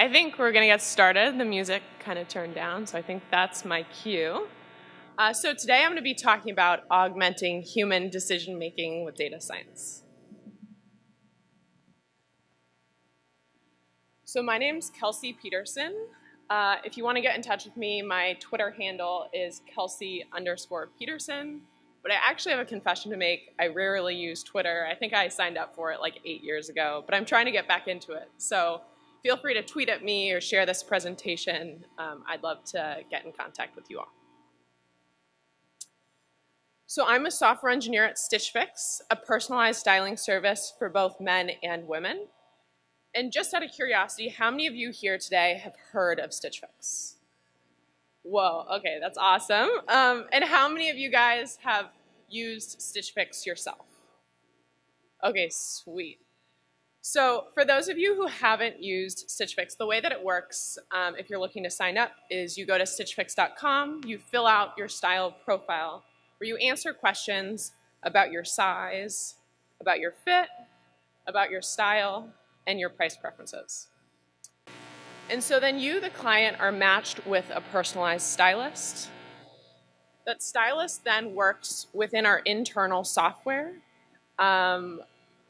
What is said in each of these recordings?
I think we're going to get started. The music kind of turned down, so I think that's my cue. Uh, so today I'm going to be talking about augmenting human decision making with data science. So my name's Kelsey Pedersen. Uh, if you want to get in touch with me, my Twitter handle is Kelsey underscore Pedersen. But I actually have a confession to make. I rarely use Twitter. I think I signed up for it like eight years ago, but I'm trying to get back into it. So feel free to tweet at me or share this presentation. Um, I'd love to get in contact with you all. So I'm a software engineer at Stitch Fix, a personalized styling service for both men and women. And just out of curiosity, how many of you here today have heard of Stitch Fix? Whoa, okay, that's awesome. Um, and how many of you guys have used Stitch Fix yourself? Okay, sweet. So for those of you who haven't used Stitch Fix, the way that it works, um, if you're looking to sign up, is you go to stitchfix.com, you fill out your style profile, where you answer questions about your size, about your fit, about your style, and your price preferences. And so then you, the client, are matched with a personalized stylist. That stylist then works within our internal software, um,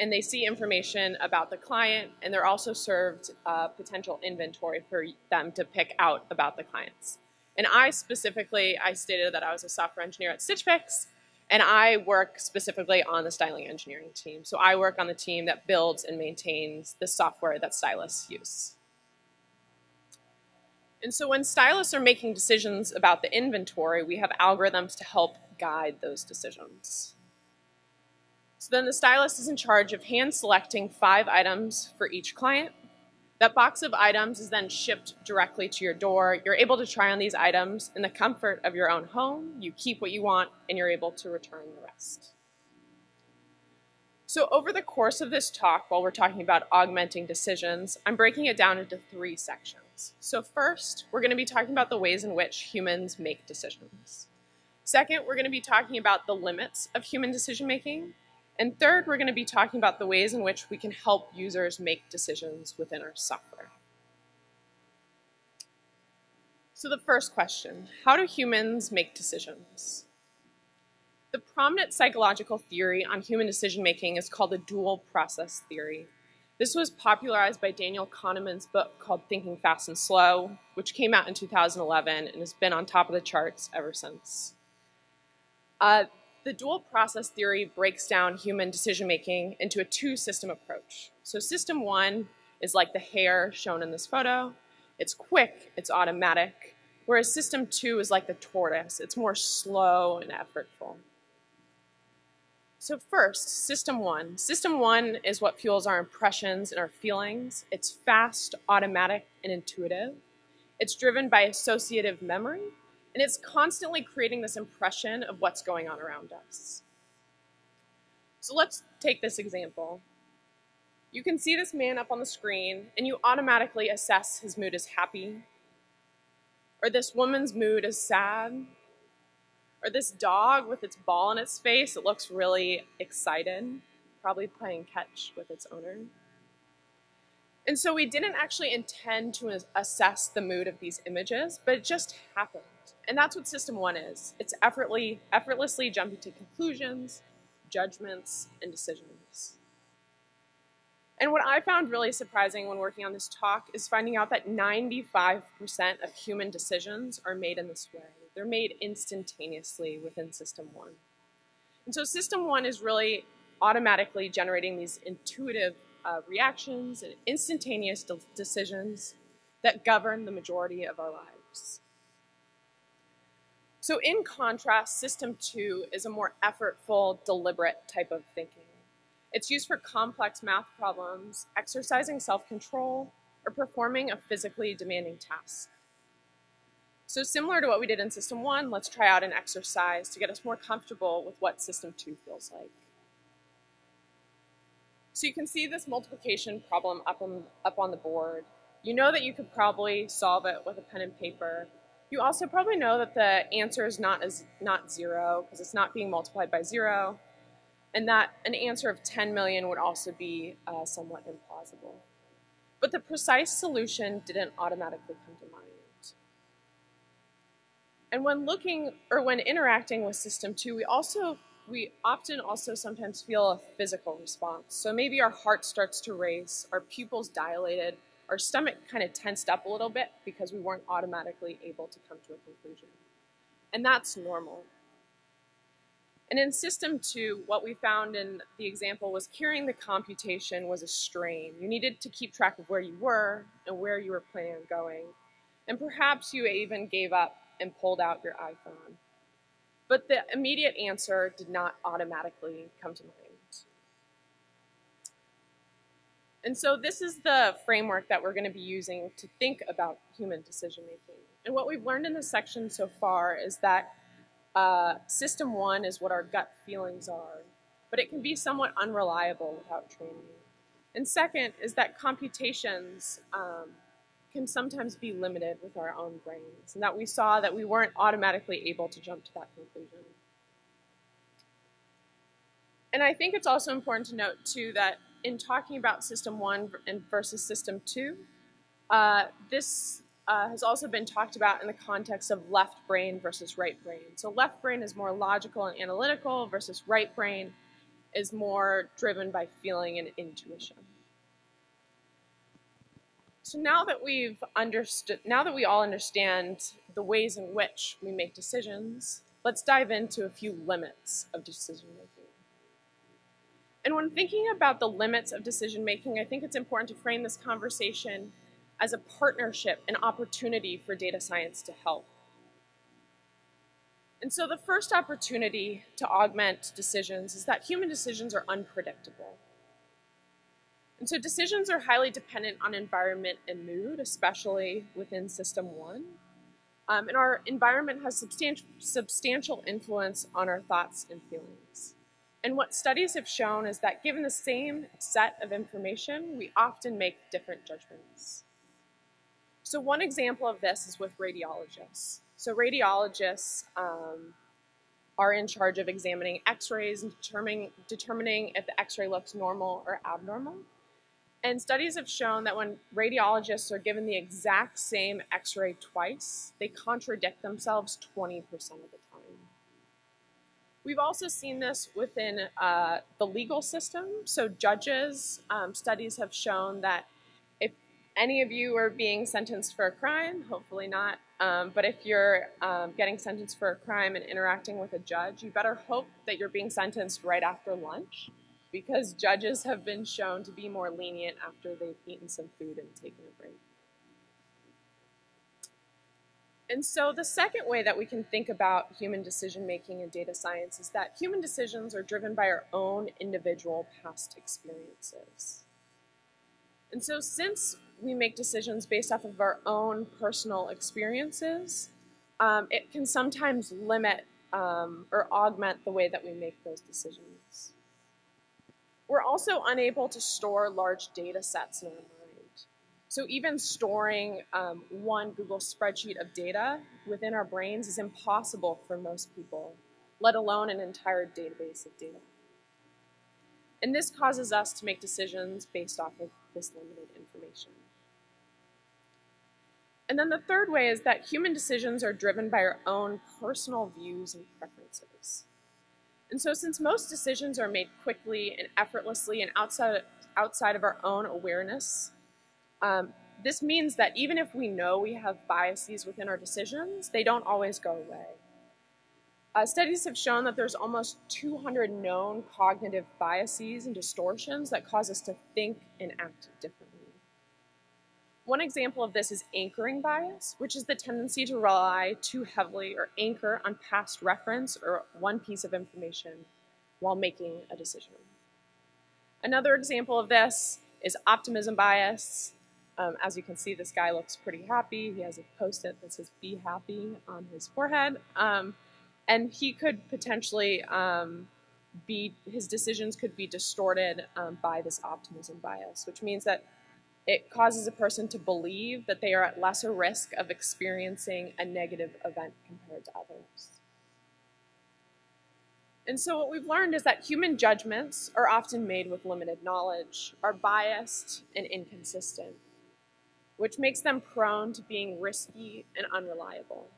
and they see information about the client, and they're also served potential inventory for them to pick out about the clients. And I specifically, I stated that I was a software engineer at Stitch Fix, and I work specifically on the styling engineering team. So I work on the team that builds and maintains the software that stylists use. And so when stylists are making decisions about the inventory, we have algorithms to help guide those decisions. So then the stylist is in charge of hand selecting five items for each client. That box of items is then shipped directly to your door. You're able to try on these items in the comfort of your own home. You keep what you want and you're able to return the rest. So over the course of this talk, while we're talking about augmenting decisions, I'm breaking it down into three sections. So first, we're going to be talking about the ways in which humans make decisions. Second, we're going to be talking about the limits of human decision making. And third, we're going to be talking about the ways in which we can help users make decisions within our software. So the first question, how do humans make decisions? The prominent psychological theory on human decision making is called the dual process theory. This was popularized by Daniel Kahneman's book called Thinking Fast and Slow, which came out in 2011 and has been on top of the charts ever since. Uh, the dual process theory breaks down human decision making into a two system approach. So, system one is like the hare shown in this photo it's quick, it's automatic, whereas system two is like the tortoise, it's more slow and effortful. So first, system one. System one is what fuels our impressions and our feelings. It's fast, automatic, and intuitive. It's driven by associative memory, and it's constantly creating this impression of what's going on around us. So let's take this example. You can see this man up on the screen, and you automatically assess his mood as happy, or this woman's mood as sad, or this dog with its ball in its face, it looks really excited, probably playing catch with its owner. And so we didn't actually intend to assess the mood of these images, but it just happened. And that's what System 1 is. It's effortlessly, effortlessly jumping to conclusions, judgments, and decisions. And what I found really surprising when working on this talk is finding out that 95% of human decisions are made in this way. They're made instantaneously within System 1. And so System 1 is really automatically generating these intuitive uh, reactions and instantaneous de decisions that govern the majority of our lives. So in contrast, System 2 is a more effortful, deliberate type of thinking. It's used for complex math problems, exercising self-control, or performing a physically demanding task. So similar to what we did in System 1, let's try out an exercise to get us more comfortable with what System 2 feels like. So you can see this multiplication problem up on, up on the board. You know that you could probably solve it with a pen and paper. You also probably know that the answer is not, as, not zero because it's not being multiplied by zero and that an answer of 10 million would also be uh, somewhat implausible. but the precise solution didn't automatically come to mind. And when looking or when interacting with system two, we also we often also sometimes feel a physical response. So maybe our heart starts to race, our pupils dilated, our stomach kind of tensed up a little bit because we weren't automatically able to come to a conclusion. And that's normal. And in system two, what we found in the example was carrying the computation was a strain. You needed to keep track of where you were and where you were planning on going. And perhaps you even gave up and pulled out your iPhone. But the immediate answer did not automatically come to mind. And so this is the framework that we're going to be using to think about human decision making. And what we've learned in this section so far is that uh, system one is what our gut feelings are, but it can be somewhat unreliable without training. And second is that computations um, can sometimes be limited with our own brains, and that we saw that we weren't automatically able to jump to that conclusion. And I think it's also important to note, too, that in talking about system one and versus system two, uh, this uh, has also been talked about in the context of left brain versus right brain. So left brain is more logical and analytical versus right brain is more driven by feeling and intuition. So now that we've understood, now that we all understand the ways in which we make decisions, let's dive into a few limits of decision making. And when thinking about the limits of decision making, I think it's important to frame this conversation as a partnership, an opportunity for data science to help. And so the first opportunity to augment decisions is that human decisions are unpredictable. And so decisions are highly dependent on environment and mood, especially within system one. Um, and our environment has substantial, substantial influence on our thoughts and feelings. And what studies have shown is that given the same set of information, we often make different judgments. So one example of this is with radiologists. So radiologists um, are in charge of examining x-rays and determining, determining if the x-ray looks normal or abnormal. And studies have shown that when radiologists are given the exact same x-ray twice, they contradict themselves 20% of the We've also seen this within uh, the legal system. So judges, um, studies have shown that if any of you are being sentenced for a crime, hopefully not, um, but if you're um, getting sentenced for a crime and interacting with a judge, you better hope that you're being sentenced right after lunch because judges have been shown to be more lenient after they've eaten some food and taken a break. And so the second way that we can think about human decision making in data science is that human decisions are driven by our own individual past experiences. And so since we make decisions based off of our own personal experiences, um, it can sometimes limit um, or augment the way that we make those decisions. We're also unable to store large data sets in our. So even storing um, one Google spreadsheet of data within our brains is impossible for most people, let alone an entire database of data. And this causes us to make decisions based off of this limited information. And then the third way is that human decisions are driven by our own personal views and preferences. And so since most decisions are made quickly and effortlessly and outside, outside of our own awareness, um, this means that even if we know we have biases within our decisions, they don't always go away. Uh, studies have shown that there's almost 200 known cognitive biases and distortions that cause us to think and act differently. One example of this is anchoring bias, which is the tendency to rely too heavily or anchor on past reference or one piece of information while making a decision. Another example of this is optimism bias, um, as you can see, this guy looks pretty happy. He has a post-it that says "Be happy" on his forehead, um, and he could potentially um, be his decisions could be distorted um, by this optimism bias, which means that it causes a person to believe that they are at lesser risk of experiencing a negative event compared to others. And so what we've learned is that human judgments are often made with limited knowledge, are biased and inconsistent. Which makes them prone to being risky and unreliable.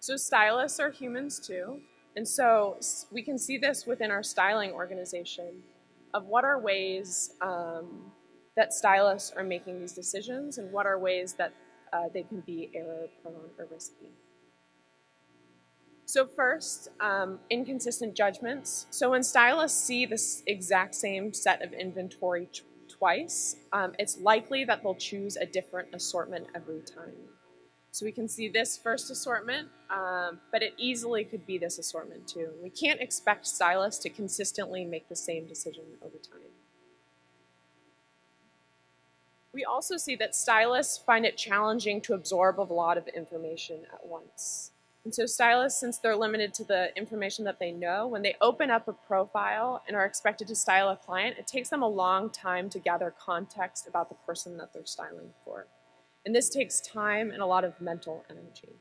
So stylists are humans too, and so we can see this within our styling organization of what are ways um, that stylists are making these decisions and what are ways that uh, they can be error prone or risky. So first, um, inconsistent judgments. So when stylists see this exact same set of inventory twice, um, it's likely that they'll choose a different assortment every time. So we can see this first assortment, um, but it easily could be this assortment too. We can't expect stylists to consistently make the same decision over time. We also see that stylists find it challenging to absorb a lot of information at once. And so stylists, since they're limited to the information that they know, when they open up a profile and are expected to style a client, it takes them a long time to gather context about the person that they're styling for. And this takes time and a lot of mental energy.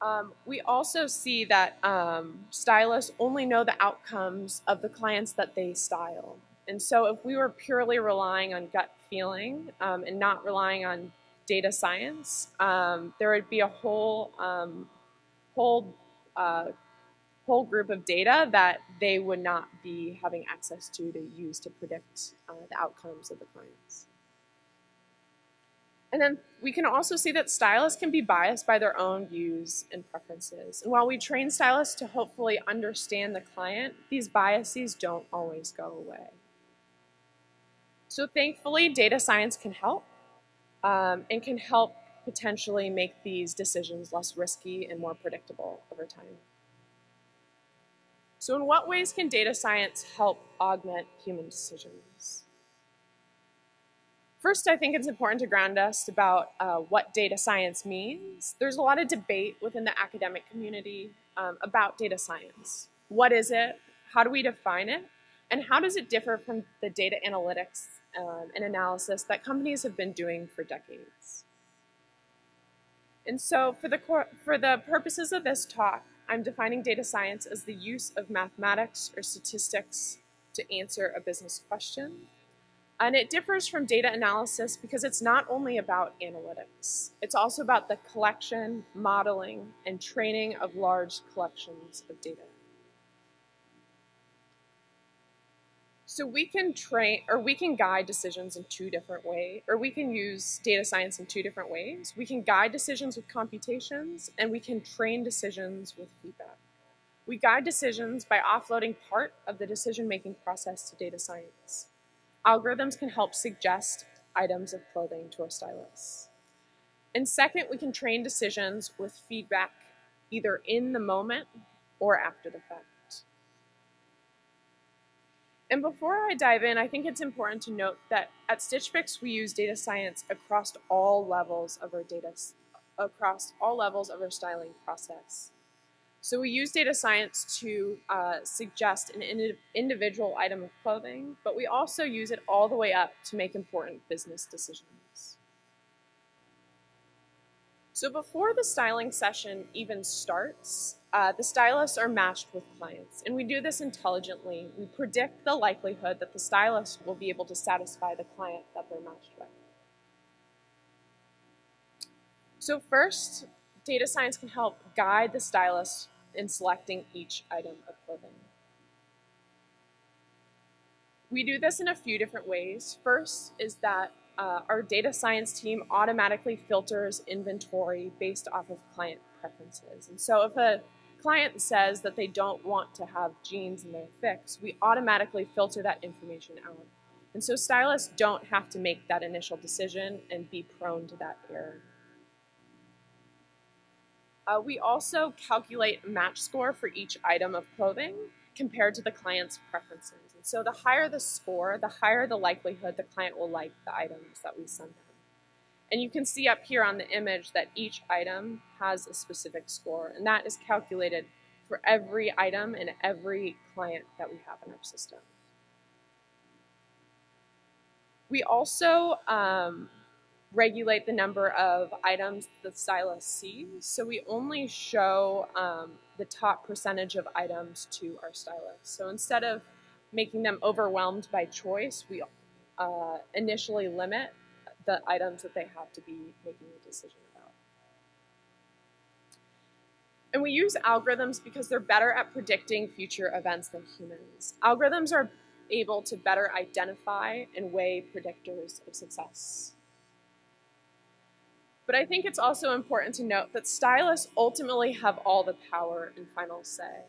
Um, we also see that um, stylists only know the outcomes of the clients that they style. And so if we were purely relying on gut feeling um, and not relying on data science, um, there would be a whole, um, whole, uh, whole group of data that they would not be having access to to use to predict uh, the outcomes of the clients. And then we can also see that stylists can be biased by their own views and preferences. And while we train stylists to hopefully understand the client, these biases don't always go away. So thankfully, data science can help um, and can help potentially make these decisions less risky and more predictable over time. So in what ways can data science help augment human decisions? First, I think it's important to ground us about uh, what data science means. There's a lot of debate within the academic community um, about data science. What is it? How do we define it? And how does it differ from the data analytics um, and analysis that companies have been doing for decades? And so for the, for the purposes of this talk, I'm defining data science as the use of mathematics or statistics to answer a business question and it differs from data analysis because it's not only about analytics. It's also about the collection, modeling, and training of large collections of data. So we can train, or we can guide decisions in two different ways, or we can use data science in two different ways. We can guide decisions with computations, and we can train decisions with feedback. We guide decisions by offloading part of the decision-making process to data science. Algorithms can help suggest items of clothing to our stylists. And second, we can train decisions with feedback either in the moment or after the fact. And before I dive in, I think it's important to note that at Stitch Fix, we use data science across all levels of our data, across all levels of our styling process. So we use data science to uh, suggest an ind individual item of clothing, but we also use it all the way up to make important business decisions. So before the styling session even starts, uh, the stylists are matched with clients, and we do this intelligently. We predict the likelihood that the stylist will be able to satisfy the client that they're matched with. So first, data science can help guide the stylist in selecting each item of clothing. We do this in a few different ways. First is that uh, our data science team automatically filters inventory based off of client preferences. And so if a client says that they don't want to have jeans in their fix, we automatically filter that information out. And so stylists don't have to make that initial decision and be prone to that error. Uh, we also calculate match score for each item of clothing compared to the client's preferences. And so the higher the score, the higher the likelihood the client will like the items that we send them. And you can see up here on the image that each item has a specific score, and that is calculated for every item and every client that we have in our system. We also um, regulate the number of items the stylist sees. So we only show um, the top percentage of items to our stylist. So instead of making them overwhelmed by choice, we uh, initially limit the items that they have to be making a decision about. And we use algorithms because they're better at predicting future events than humans. Algorithms are able to better identify and weigh predictors of success. But I think it's also important to note that stylists ultimately have all the power and final say.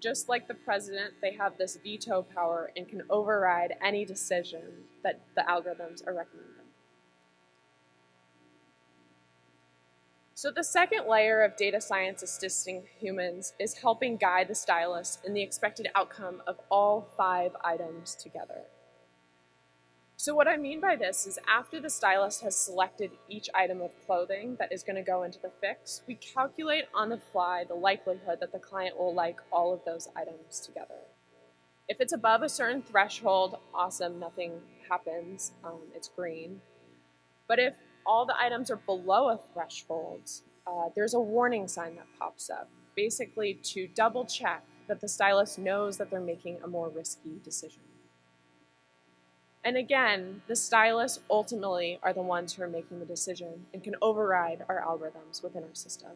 Just like the president, they have this veto power and can override any decision that the algorithms are recommending. So the second layer of data science assisting humans is helping guide the stylist in the expected outcome of all five items together. So what I mean by this is after the stylist has selected each item of clothing that is going to go into the fix, we calculate on the fly the likelihood that the client will like all of those items together. If it's above a certain threshold, awesome, nothing happens, um, it's green. But if all the items are below a threshold, uh, there's a warning sign that pops up, basically to double check that the stylist knows that they're making a more risky decision. And again, the stylists ultimately are the ones who are making the decision and can override our algorithms within our system.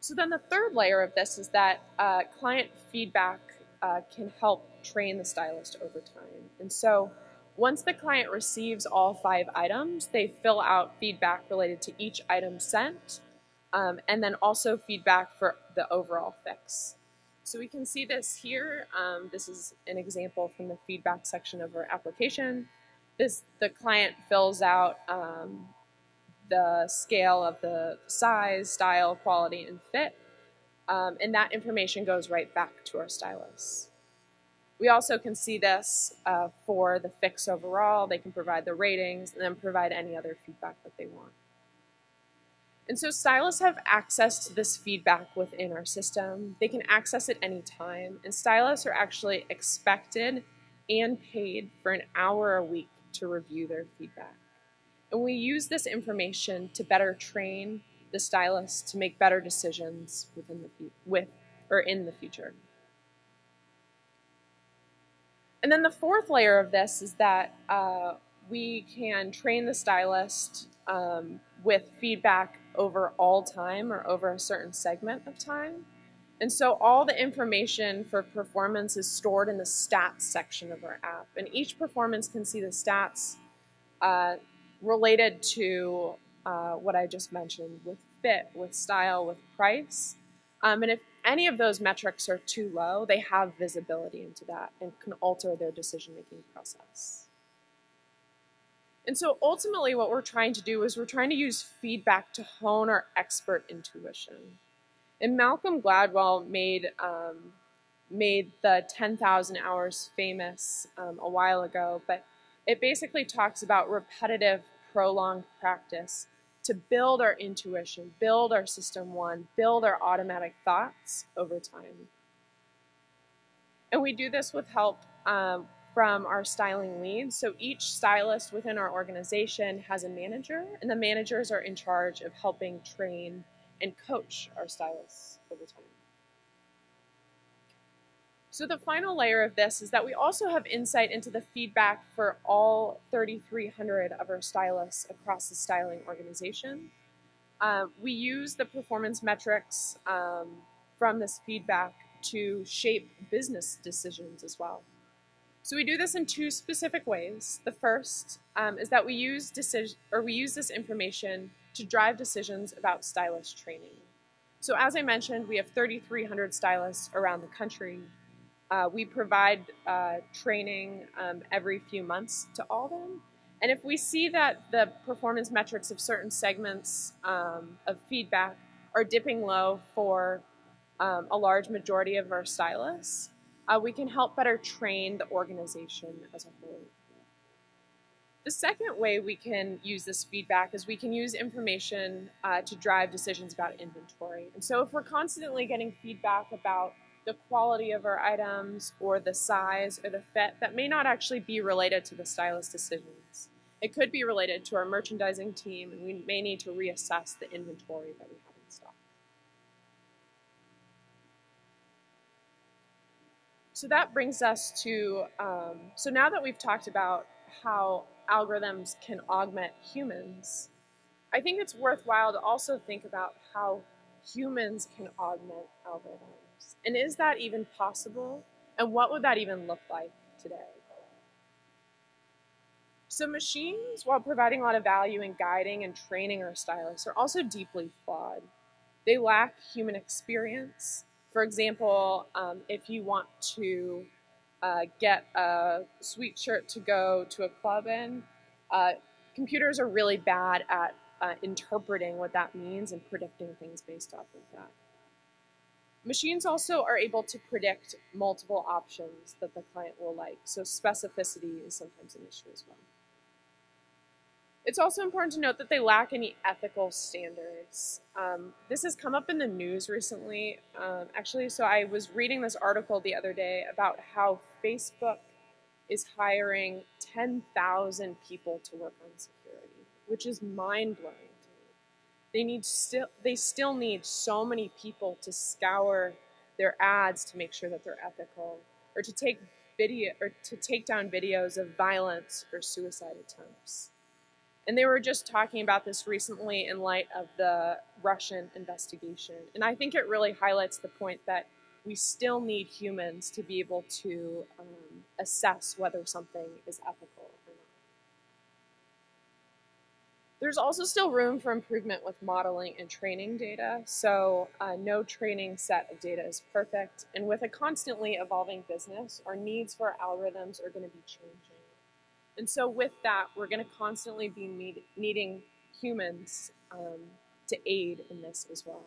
So then the third layer of this is that uh, client feedback uh, can help train the stylist over time. And so once the client receives all five items, they fill out feedback related to each item sent, um, and then also feedback for the overall fix. So we can see this here. Um, this is an example from the feedback section of our application. This The client fills out um, the scale of the size, style, quality, and fit. Um, and that information goes right back to our stylists. We also can see this uh, for the fix overall. They can provide the ratings and then provide any other feedback that they want. And so stylists have access to this feedback within our system. They can access it anytime. And stylists are actually expected and paid for an hour a week to review their feedback. And we use this information to better train the stylists to make better decisions within the with or in the future. And then the fourth layer of this is that uh, we can train the stylist um, with feedback over all time or over a certain segment of time. And so all the information for performance is stored in the stats section of our app. And each performance can see the stats uh, related to uh, what I just mentioned with fit, with style, with price. Um, and if any of those metrics are too low, they have visibility into that and can alter their decision-making process. And so ultimately what we're trying to do is we're trying to use feedback to hone our expert intuition. And Malcolm Gladwell made, um, made the 10,000 hours famous um, a while ago, but it basically talks about repetitive, prolonged practice to build our intuition, build our system one, build our automatic thoughts over time. And we do this with help um, from our styling leads. So each stylist within our organization has a manager, and the managers are in charge of helping train and coach our stylists over time. So the final layer of this is that we also have insight into the feedback for all 3,300 of our stylists across the styling organization. Uh, we use the performance metrics um, from this feedback to shape business decisions as well. So we do this in two specific ways. The first um, is that we use decision or we use this information to drive decisions about stylist training. So as I mentioned, we have 3,300 stylists around the country. Uh, we provide uh, training um, every few months to all of them. And if we see that the performance metrics of certain segments um, of feedback are dipping low for um, a large majority of our stylists, uh, we can help better train the organization as a whole. The second way we can use this feedback is we can use information uh, to drive decisions about inventory. And so if we're constantly getting feedback about the quality of our items or the size or the fit, that may not actually be related to the stylist decisions. It could be related to our merchandising team and we may need to reassess the inventory that we have in stock. So that brings us to, um, so now that we've talked about how algorithms can augment humans, I think it's worthwhile to also think about how humans can augment algorithms. And is that even possible? And what would that even look like today? So machines, while providing a lot of value in guiding and training our stylists, are also deeply flawed. They lack human experience. For example, um, if you want to uh, get a sweet shirt to go to a club in, uh, computers are really bad at uh, interpreting what that means and predicting things based off of that. Machines also are able to predict multiple options that the client will like, so specificity is sometimes an issue as well. It's also important to note that they lack any ethical standards. Um, this has come up in the news recently, um, actually. So I was reading this article the other day about how Facebook is hiring 10,000 people to work on security, which is mind blowing to me. They need still they still need so many people to scour their ads to make sure that they're ethical, or to take video or to take down videos of violence or suicide attempts. And they were just talking about this recently in light of the Russian investigation. And I think it really highlights the point that we still need humans to be able to um, assess whether something is ethical or not. There's also still room for improvement with modeling and training data. So uh, no training set of data is perfect. And with a constantly evolving business, our needs for algorithms are going to be changing. And so with that, we're going to constantly be need, needing humans um, to aid in this as well.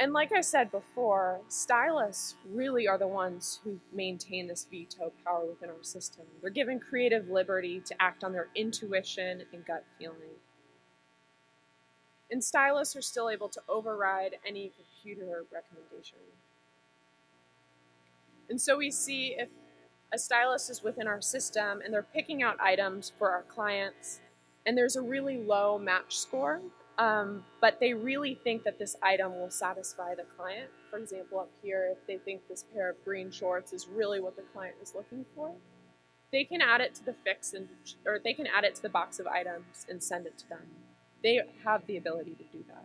And like I said before, stylists really are the ones who maintain this veto power within our system. They're given creative liberty to act on their intuition and gut feeling. And stylists are still able to override any computer recommendation. And so we see if a stylist is within our system and they're picking out items for our clients and there's a really low match score, um, but they really think that this item will satisfy the client. For example, up here, if they think this pair of green shorts is really what the client is looking for, they can add it to the fix and or they can add it to the box of items and send it to them. They have the ability to do that.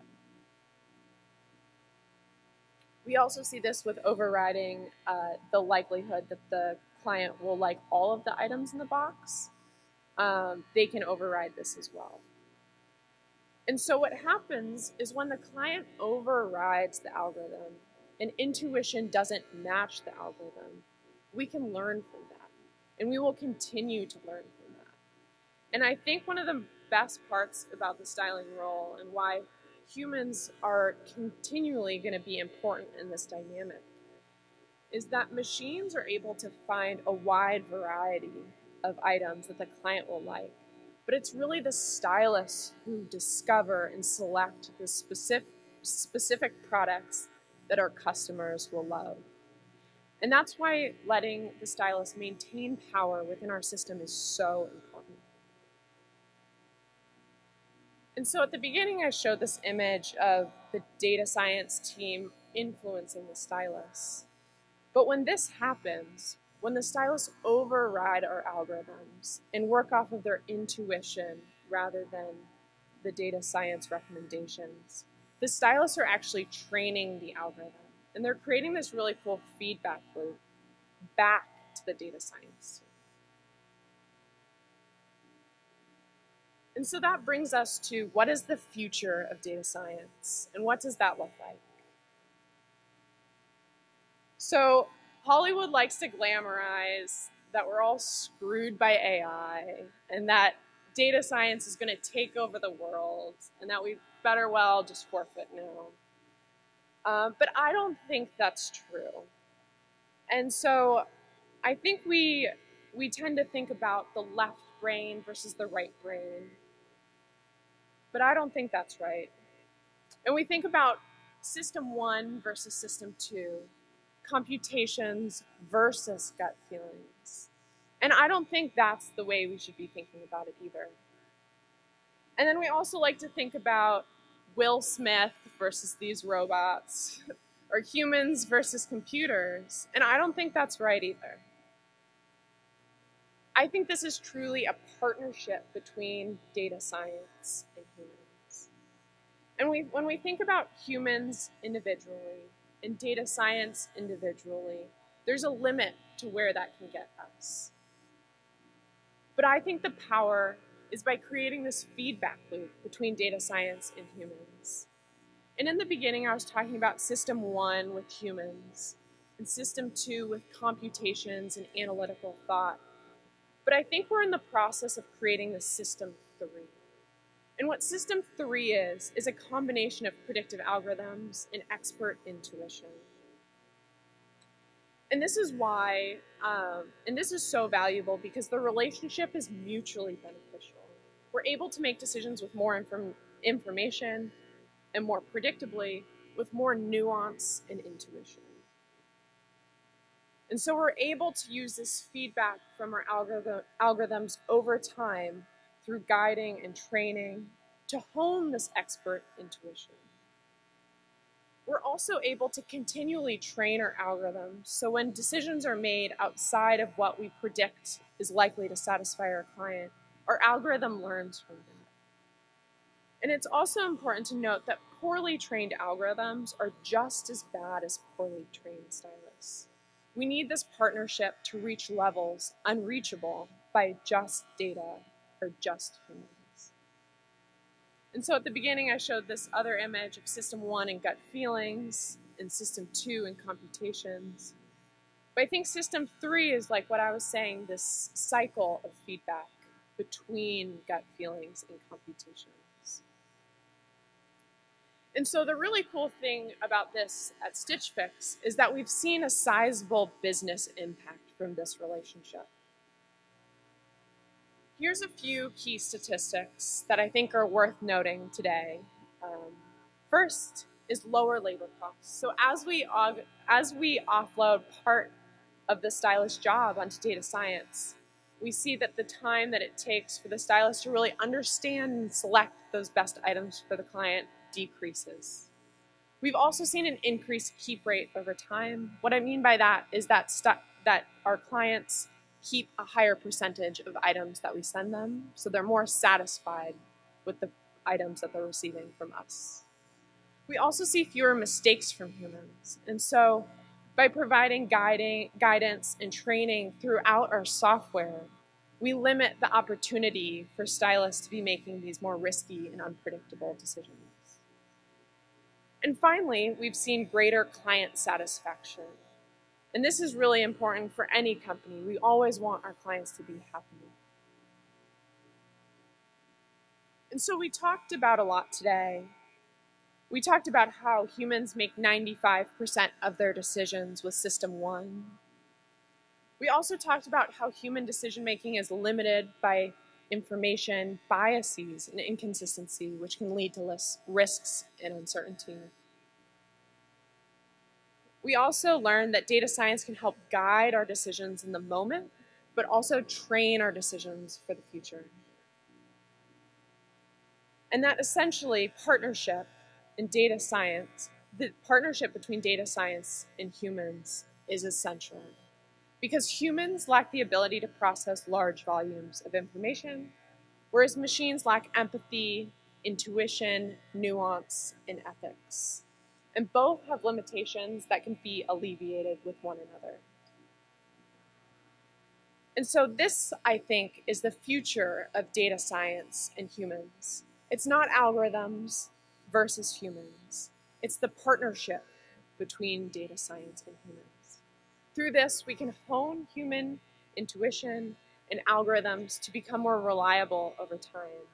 We also see this with overriding uh, the likelihood that the client will like all of the items in the box, um, they can override this as well. And so what happens is when the client overrides the algorithm and intuition doesn't match the algorithm, we can learn from that. And we will continue to learn from that. And I think one of the best parts about the styling role and why humans are continually going to be important in this dynamic is that machines are able to find a wide variety of items that the client will like. But it's really the stylists who discover and select the specific, specific products that our customers will love. And that's why letting the stylist maintain power within our system is so important. And so at the beginning, I showed this image of the data science team influencing the stylists. But when this happens, when the stylists override our algorithms and work off of their intuition rather than the data science recommendations, the stylists are actually training the algorithm. And they're creating this really cool feedback loop back to the data science. And so that brings us to what is the future of data science and what does that look like? So Hollywood likes to glamorize that we're all screwed by AI and that data science is going to take over the world and that we better well just forfeit now. Um, but I don't think that's true. And so I think we, we tend to think about the left brain versus the right brain. But I don't think that's right. And we think about system one versus system two computations versus gut feelings. And I don't think that's the way we should be thinking about it either. And then we also like to think about Will Smith versus these robots, or humans versus computers, and I don't think that's right either. I think this is truly a partnership between data science and humans. And we, when we think about humans individually and data science individually, there's a limit to where that can get us. But I think the power is by creating this feedback loop between data science and humans. And in the beginning, I was talking about system one with humans and system two with computations and analytical thought. But I think we're in the process of creating the system three. And what system three is, is a combination of predictive algorithms and expert intuition. And this is why, um, and this is so valuable because the relationship is mutually beneficial. We're able to make decisions with more inform information and more predictably with more nuance and intuition. And so we're able to use this feedback from our algorithm, algorithms over time through guiding and training to hone this expert intuition. We're also able to continually train our algorithms so when decisions are made outside of what we predict is likely to satisfy our client, our algorithm learns from them. And it's also important to note that poorly trained algorithms are just as bad as poorly trained stylists. We need this partnership to reach levels unreachable by just data or just humans. And so at the beginning, I showed this other image of system one and gut feelings, and system two and computations. But I think system three is like what I was saying, this cycle of feedback between gut feelings and computations. And so the really cool thing about this at Stitch Fix is that we've seen a sizable business impact from this relationship. Here's a few key statistics that I think are worth noting today. Um, first is lower labor costs. So as we, as we offload part of the stylist job onto data science, we see that the time that it takes for the stylist to really understand and select those best items for the client decreases. We've also seen an increased keep rate over time. What I mean by that is that, that our clients keep a higher percentage of items that we send them, so they're more satisfied with the items that they're receiving from us. We also see fewer mistakes from humans, and so by providing guiding, guidance and training throughout our software, we limit the opportunity for stylists to be making these more risky and unpredictable decisions. And finally, we've seen greater client satisfaction. And this is really important for any company. We always want our clients to be happy. And so we talked about a lot today. We talked about how humans make 95% of their decisions with System 1. We also talked about how human decision making is limited by information, biases, and inconsistency, which can lead to risks and uncertainty. We also learned that data science can help guide our decisions in the moment, but also train our decisions for the future. And that essentially partnership in data science, the partnership between data science and humans is essential because humans lack the ability to process large volumes of information, whereas machines lack empathy, intuition, nuance, and ethics. And both have limitations that can be alleviated with one another. And so this, I think, is the future of data science and humans. It's not algorithms versus humans. It's the partnership between data science and humans. Through this, we can hone human intuition and algorithms to become more reliable over time.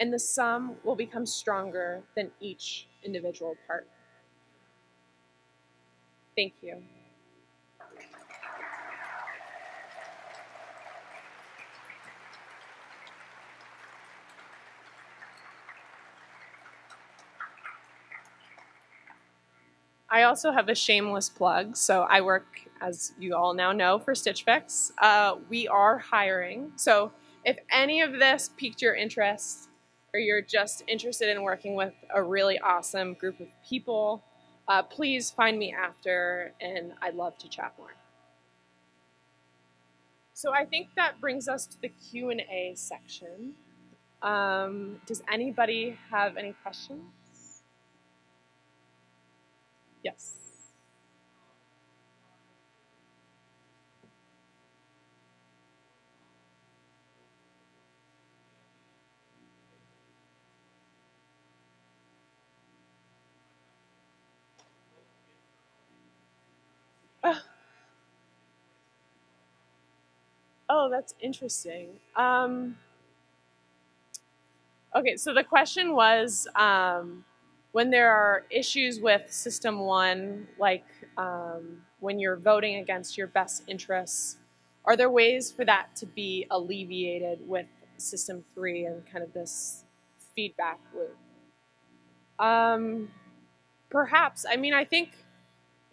And the sum will become stronger than each individual part. Thank you. I also have a shameless plug. So I work, as you all now know, for Stitch Fix. Uh, we are hiring. So if any of this piqued your interest or you're just interested in working with a really awesome group of people, uh, please find me after, and I'd love to chat more. So I think that brings us to the Q&A section. Um, does anybody have any questions? Yes. Oh, that's interesting. Um, okay, so the question was um, when there are issues with System 1, like um, when you're voting against your best interests, are there ways for that to be alleviated with System 3 and kind of this feedback loop? Um, perhaps. I mean, I think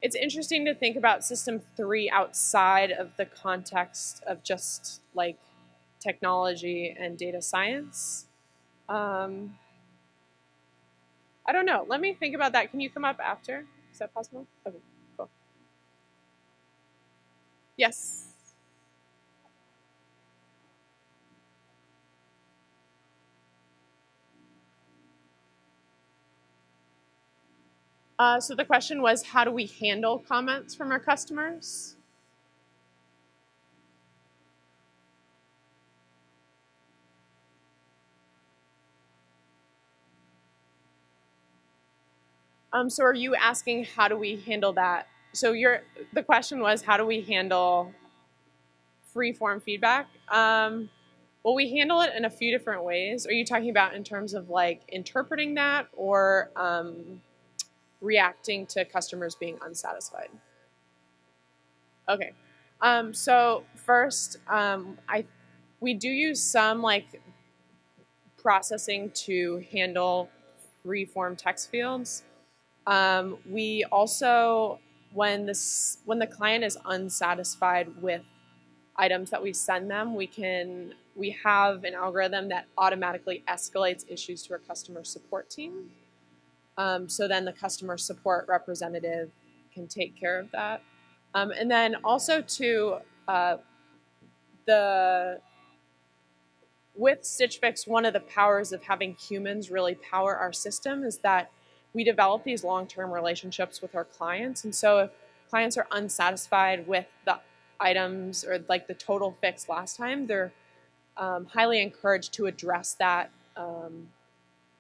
it's interesting to think about system three outside of the context of just like technology and data science. Um, I don't know. Let me think about that. Can you come up after? Is that possible? Okay, cool. Yes. Uh, so the question was, how do we handle comments from our customers? Um, so are you asking how do we handle that? So your the question was how do we handle free form feedback? Um, well, we handle it in a few different ways. Are you talking about in terms of like interpreting that or um, reacting to customers being unsatisfied? Okay. Um, so first, um, I we do use some like processing to handle free form text fields. Um, we also, when this when the client is unsatisfied with items that we send them, we can we have an algorithm that automatically escalates issues to our customer support team. Um, so then the customer support representative can take care of that. Um, and then also to uh, the with Stitch Fix, one of the powers of having humans really power our system is that we develop these long-term relationships with our clients. And so if clients are unsatisfied with the items or like the total fix last time, they're um, highly encouraged to address that um,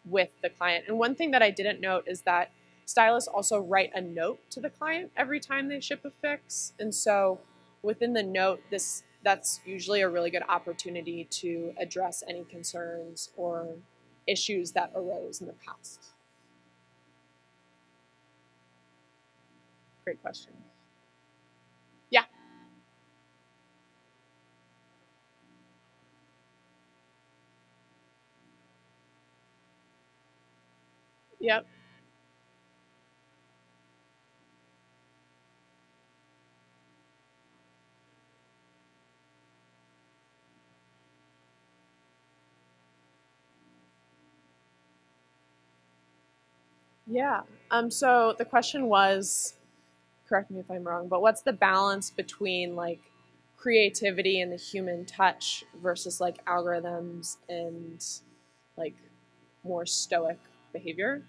with the client. And one thing that I didn't note is that stylists also write a note to the client every time they ship a fix. And so within the note, this that's usually a really good opportunity to address any concerns or issues that arose in the past. Great question. Yeah. Yep. Yeah. Um, so the question was, correct me if I'm wrong, but what's the balance between like creativity and the human touch versus like algorithms and like more stoic behavior?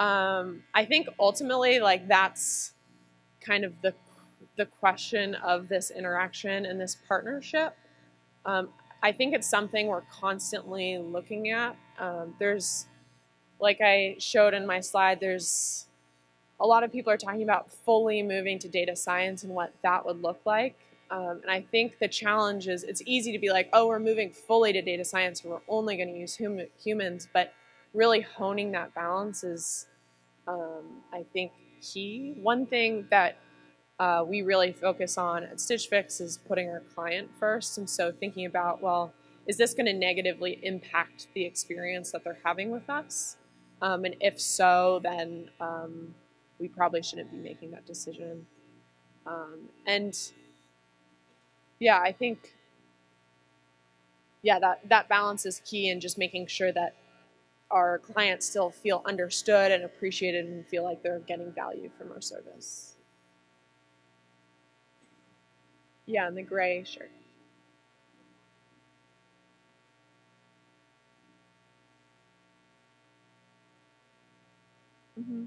Um, I think ultimately like that's kind of the the question of this interaction and this partnership. Um, I think it's something we're constantly looking at. Um, there's, like I showed in my slide, there's a lot of people are talking about fully moving to data science and what that would look like. Um, and I think the challenge is it's easy to be like, oh, we're moving fully to data science we're only going to use hum humans, but really honing that balance is, um, I think, key. One thing that uh, we really focus on at Stitch Fix is putting our client first. And so thinking about, well, is this going to negatively impact the experience that they're having with us? Um, and if so, then um, we probably shouldn't be making that decision. Um, and yeah, I think, yeah, that, that balance is key in just making sure that our clients still feel understood and appreciated and feel like they're getting value from our service. Yeah, in the gray shirt. Mm-hmm.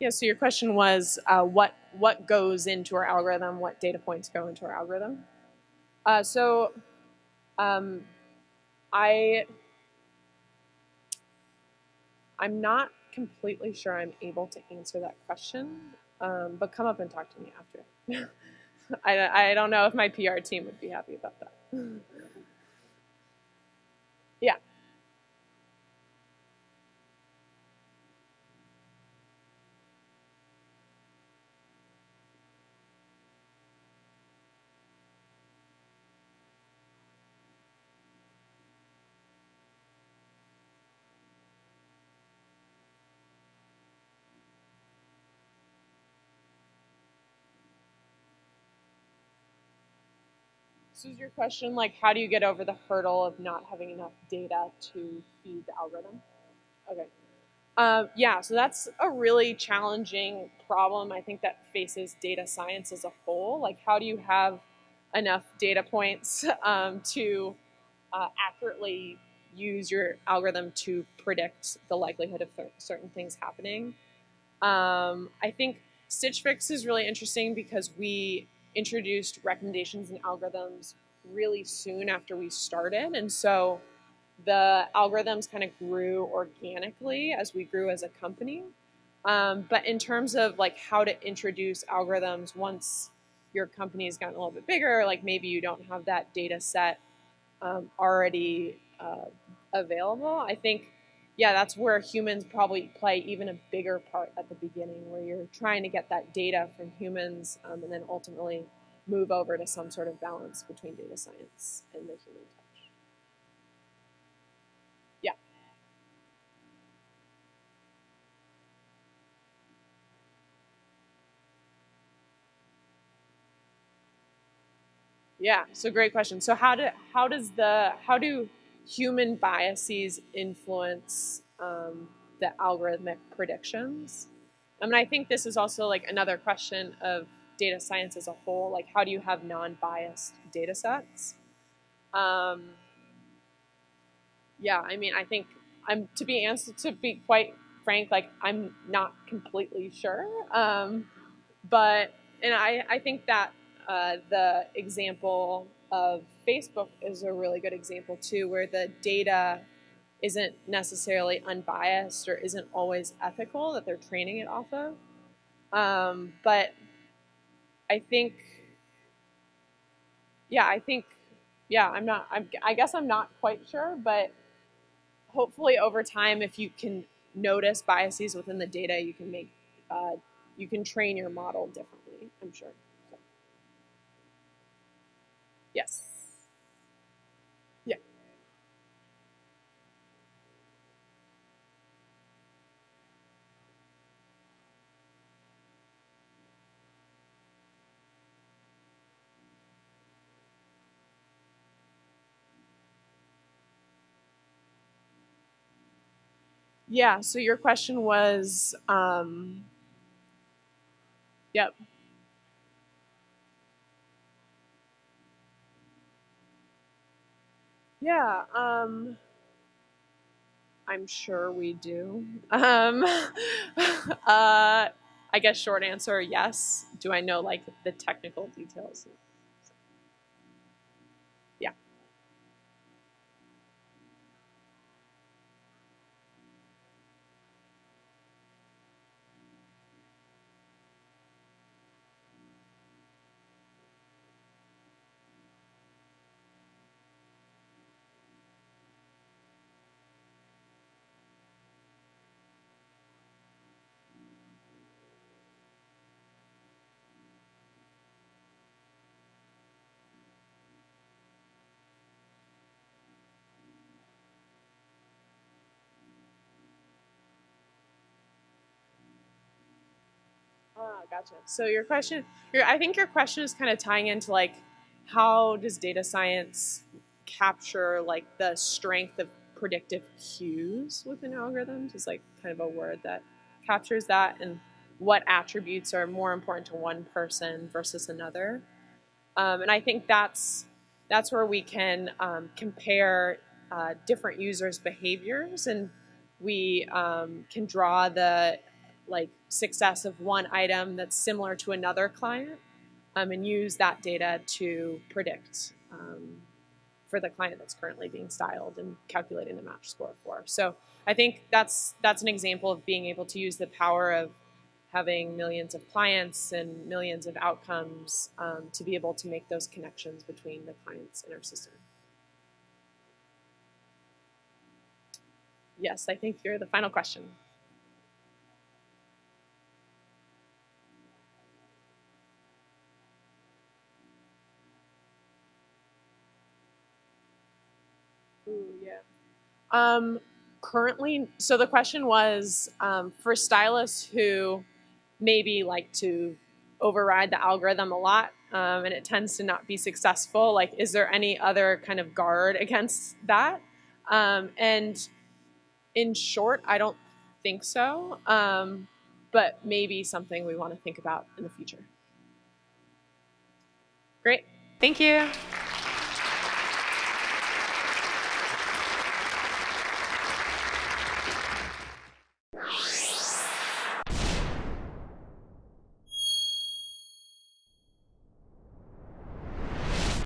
Yeah, so your question was uh, what what goes into our algorithm, what data points go into our algorithm. Uh, so um, I I'm not completely sure I'm able to answer that question, um, but come up and talk to me after. I, I don't know if my PR team would be happy about that. yeah. So is your question like how do you get over the hurdle of not having enough data to feed the algorithm? Okay. Um, yeah, so that's a really challenging problem I think that faces data science as a whole. Like how do you have enough data points um, to uh, accurately use your algorithm to predict the likelihood of certain things happening? Um, I think Stitch Fix is really interesting because we introduced recommendations and algorithms really soon after we started. And so the algorithms kind of grew organically as we grew as a company. Um, but in terms of like how to introduce algorithms once your company has gotten a little bit bigger, like maybe you don't have that data set um, already uh, available, I think, yeah, that's where humans probably play even a bigger part at the beginning, where you're trying to get that data from humans um, and then ultimately move over to some sort of balance between data science and the human touch. Yeah. Yeah, so great question. So how do how does the how do human biases influence um, the algorithmic predictions? I mean, I think this is also like another question of data science as a whole, like how do you have non-biased data sets? Um, yeah, I mean, I think I'm to be answered to be quite frank, like I'm not completely sure, um, but and I I think that uh, the example of Facebook is a really good example too, where the data isn't necessarily unbiased or isn't always ethical that they're training it off of. Um, but I think, yeah, I think, yeah, I'm not, I'm, I guess I'm not quite sure, but hopefully over time, if you can notice biases within the data, you can make, uh, you can train your model differently, I'm sure. So. Yes. Yeah, so your question was, um, yep. Yeah, um, I'm sure we do. Um, uh, I guess short answer, yes. Do I know like the technical details? Gotcha. So your question, your, I think your question is kind of tying into like, how does data science capture like the strength of predictive cues within algorithms is like kind of a word that captures that and what attributes are more important to one person versus another. Um, and I think that's that's where we can um, compare uh, different users' behaviors and we um, can draw the like success of one item that's similar to another client um, and use that data to predict um, for the client that's currently being styled and calculating the match score for. So I think that's that's an example of being able to use the power of having millions of clients and millions of outcomes um, to be able to make those connections between the clients in our system. Yes, I think you're the final question. Ooh, yeah. Um, currently, so the question was um, for stylists who maybe like to override the algorithm a lot um, and it tends to not be successful, like is there any other kind of guard against that? Um, and in short, I don't think so, um, but maybe something we want to think about in the future. Great. Thank you.